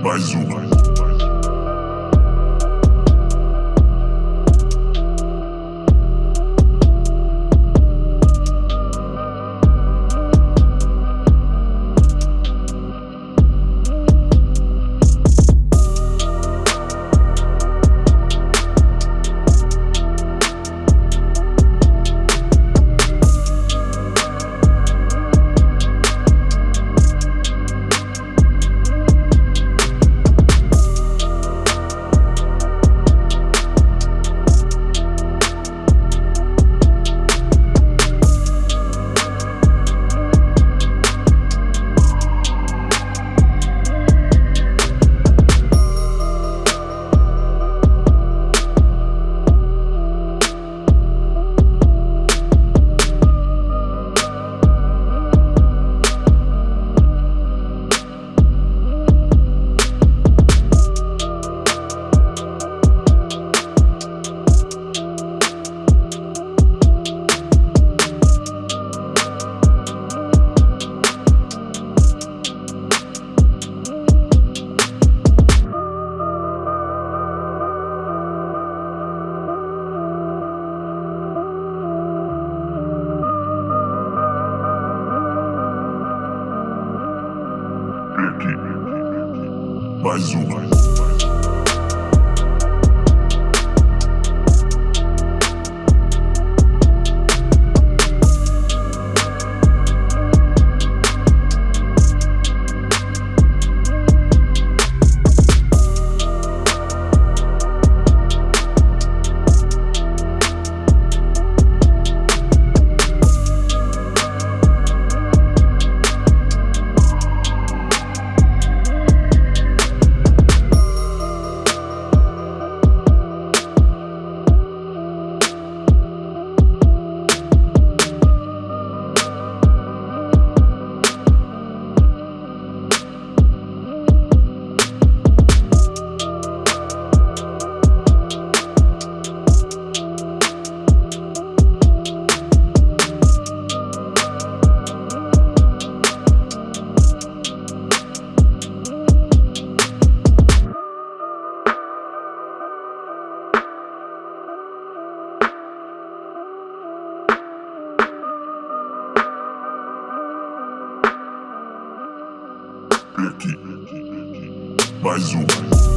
mais uma. Базука. Aqui. Mais uma.